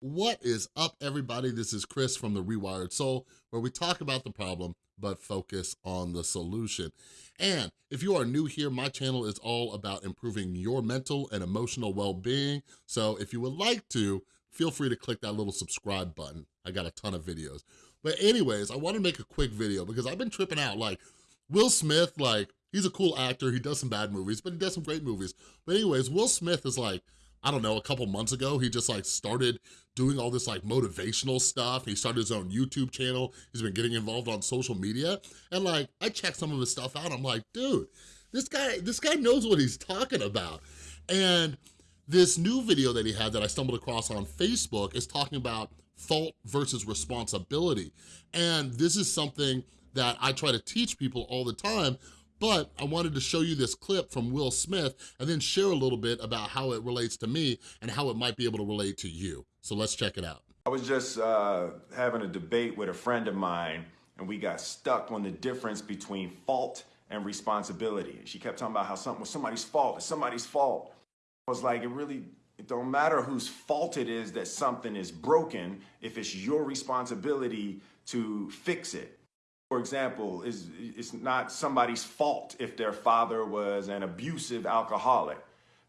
What is up, everybody? This is Chris from The Rewired Soul, where we talk about the problem, but focus on the solution. And if you are new here, my channel is all about improving your mental and emotional well-being. So if you would like to, feel free to click that little subscribe button. I got a ton of videos. But anyways, I wanna make a quick video because I've been tripping out. Like, Will Smith, like, he's a cool actor. He does some bad movies, but he does some great movies. But anyways, Will Smith is like, I don't know, a couple months ago, he just like started doing all this like motivational stuff. He started his own YouTube channel. He's been getting involved on social media. And like, I checked some of his stuff out. I'm like, dude, this guy, this guy knows what he's talking about. And this new video that he had that I stumbled across on Facebook is talking about fault versus responsibility. And this is something that I try to teach people all the time, but I wanted to show you this clip from Will Smith and then share a little bit about how it relates to me and how it might be able to relate to you. So let's check it out. I was just uh, having a debate with a friend of mine and we got stuck on the difference between fault and responsibility. She kept talking about how something was somebody's fault, it's somebody's fault. I was like, it really, it don't matter whose fault it is that something is broken if it's your responsibility to fix it for example, is it's not somebody's fault if their father was an abusive alcoholic,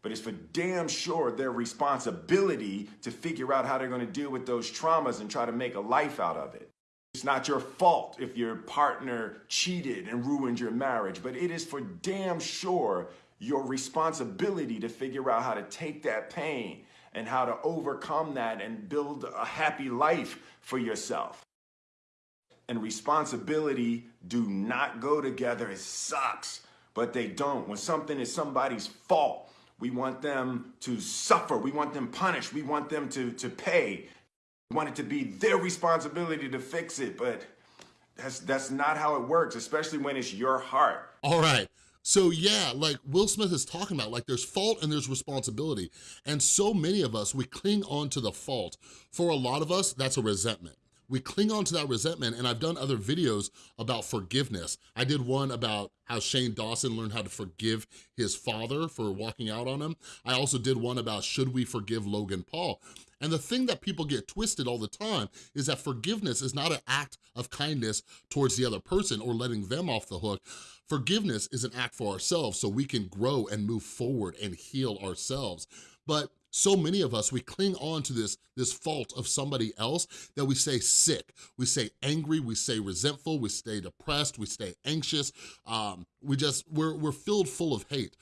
but it's for damn sure their responsibility to figure out how they're going to deal with those traumas and try to make a life out of it. It's not your fault if your partner cheated and ruined your marriage, but it is for damn sure your responsibility to figure out how to take that pain and how to overcome that and build a happy life for yourself and responsibility do not go together. It sucks, but they don't. When something is somebody's fault, we want them to suffer. We want them punished. We want them to, to pay. We want it to be their responsibility to fix it, but that's, that's not how it works, especially when it's your heart. All right. So yeah, like Will Smith is talking about, like there's fault and there's responsibility. And so many of us, we cling on to the fault. For a lot of us, that's a resentment we cling on to that resentment and I've done other videos about forgiveness. I did one about how Shane Dawson learned how to forgive his father for walking out on him. I also did one about should we forgive Logan Paul. And the thing that people get twisted all the time is that forgiveness is not an act of kindness towards the other person or letting them off the hook. Forgiveness is an act for ourselves so we can grow and move forward and heal ourselves. But so many of us, we cling on to this, this fault of somebody else that we say sick, we say angry, we say resentful, we stay depressed, we stay anxious, um, we just, we're, we're filled full of hate.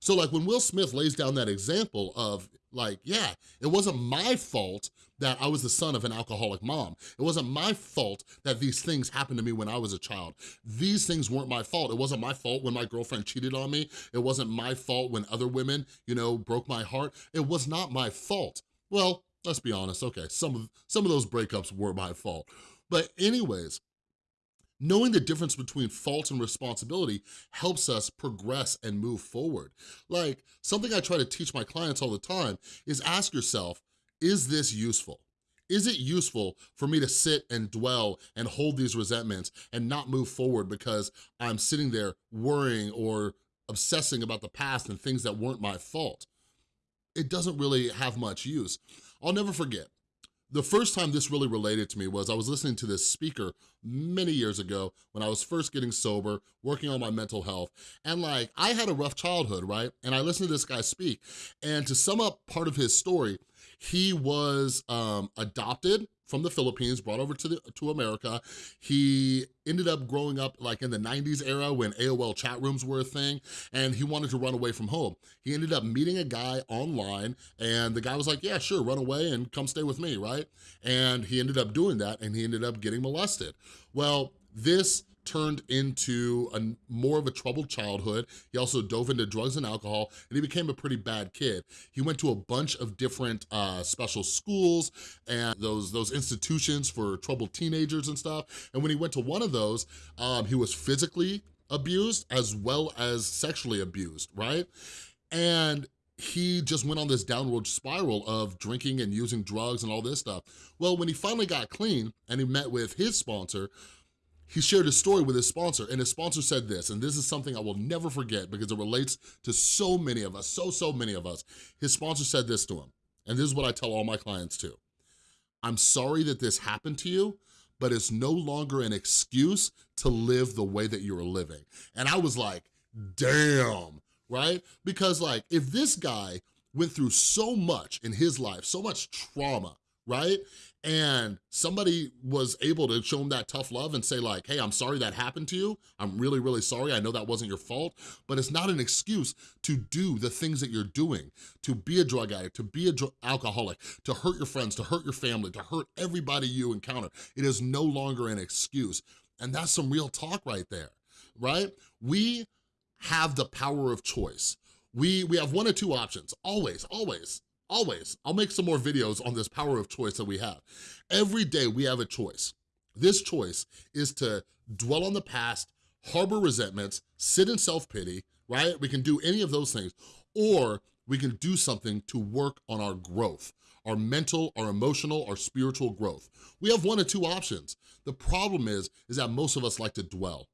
So like when Will Smith lays down that example of like, yeah, it wasn't my fault that I was the son of an alcoholic mom. It wasn't my fault that these things happened to me when I was a child. These things weren't my fault. It wasn't my fault when my girlfriend cheated on me. It wasn't my fault when other women, you know, broke my heart. It was not my fault. Well, let's be honest, okay, some of, some of those breakups were my fault. But anyways, Knowing the difference between fault and responsibility helps us progress and move forward. Like, something I try to teach my clients all the time is ask yourself, is this useful? Is it useful for me to sit and dwell and hold these resentments and not move forward because I'm sitting there worrying or obsessing about the past and things that weren't my fault? It doesn't really have much use. I'll never forget, the first time this really related to me was I was listening to this speaker many years ago when I was first getting sober, working on my mental health, and like, I had a rough childhood, right? And I listened to this guy speak, and to sum up part of his story, he was um, adopted from the Philippines, brought over to, the, to America. He ended up growing up like in the 90s era when AOL chat rooms were a thing, and he wanted to run away from home. He ended up meeting a guy online, and the guy was like, yeah, sure, run away and come stay with me, right? And he ended up doing that, and he ended up getting molested. Well, this turned into a more of a troubled childhood. He also dove into drugs and alcohol, and he became a pretty bad kid. He went to a bunch of different uh, special schools and those, those institutions for troubled teenagers and stuff. And when he went to one of those, um, he was physically abused as well as sexually abused, right? And he just went on this downward spiral of drinking and using drugs and all this stuff. Well, when he finally got clean and he met with his sponsor, he shared his story with his sponsor and his sponsor said this, and this is something I will never forget because it relates to so many of us, so, so many of us. His sponsor said this to him, and this is what I tell all my clients too. I'm sorry that this happened to you, but it's no longer an excuse to live the way that you were living. And I was like, damn, right? Because like, if this guy went through so much in his life, so much trauma, right? And somebody was able to show him that tough love and say like, hey, I'm sorry that happened to you. I'm really, really sorry. I know that wasn't your fault, but it's not an excuse to do the things that you're doing, to be a drug addict, to be a alcoholic, to hurt your friends, to hurt your family, to hurt everybody you encounter. It is no longer an excuse. And that's some real talk right there, right? We have the power of choice. We, we have one or two options, always, always, always. I'll make some more videos on this power of choice that we have. Every day we have a choice. This choice is to dwell on the past, harbor resentments, sit in self-pity, right? We can do any of those things, or we can do something to work on our growth, our mental, our emotional, our spiritual growth. We have one or two options. The problem is, is that most of us like to dwell.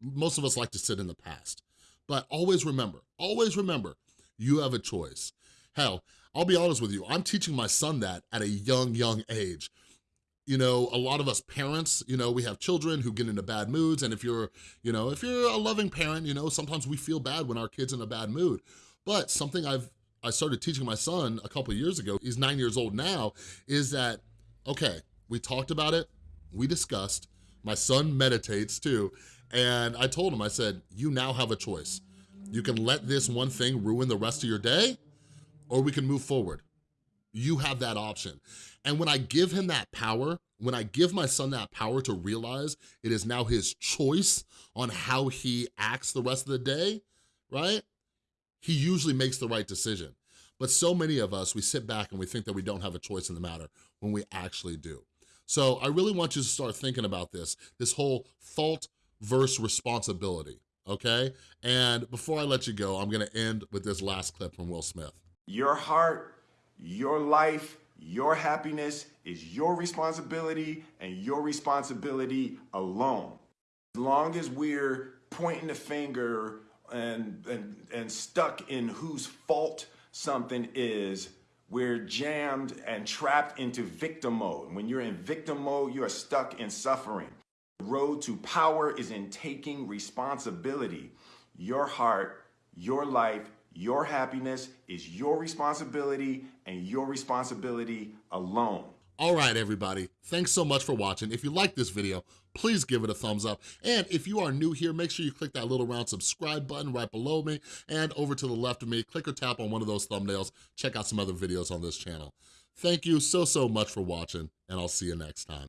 Most of us like to sit in the past. But always remember, always remember, you have a choice. Hell, I'll be honest with you, I'm teaching my son that at a young, young age. You know, a lot of us parents, you know, we have children who get into bad moods, and if you're, you know, if you're a loving parent, you know, sometimes we feel bad when our kid's in a bad mood. But something I've I started teaching my son a couple years ago, he's nine years old now, is that, okay, we talked about it, we discussed, my son meditates too, and I told him, I said, you now have a choice. You can let this one thing ruin the rest of your day, or we can move forward. You have that option. And when I give him that power, when I give my son that power to realize it is now his choice on how he acts the rest of the day, right? He usually makes the right decision. But so many of us, we sit back and we think that we don't have a choice in the matter when we actually do. So I really want you to start thinking about this, this whole fault versus responsibility, okay? And before I let you go, I'm gonna end with this last clip from Will Smith. Your heart, your life, your happiness is your responsibility and your responsibility alone. As long as we're pointing the finger and, and, and stuck in whose fault something is, we're jammed and trapped into victim mode. When you're in victim mode, you are stuck in suffering. The road to power is in taking responsibility. Your heart, your life, your happiness is your responsibility and your responsibility alone. All right, everybody. Thanks so much for watching. If you like this video, please give it a thumbs up. And if you are new here, make sure you click that little round subscribe button right below me and over to the left of me. Click or tap on one of those thumbnails. Check out some other videos on this channel. Thank you so, so much for watching, and I'll see you next time.